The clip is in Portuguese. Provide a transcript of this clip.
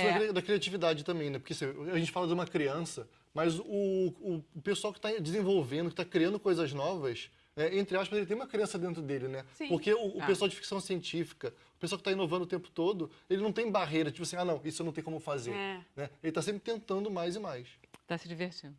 É. da criatividade também, né? Porque assim, a gente fala de uma criança, mas o, o, pessoal que está desenvolvendo, que está criando coisas novas, é, entre aspas, ele tem uma criança dentro dele, né? Sim. Porque o, o Ah. pessoal de ficção científica, o pessoal que está inovando o tempo todo, ele não tem barreira, tipo assim, ah, não, isso eu não tenho como fazer. É. Né? Ele está sempre tentando mais e mais. está se divertindo.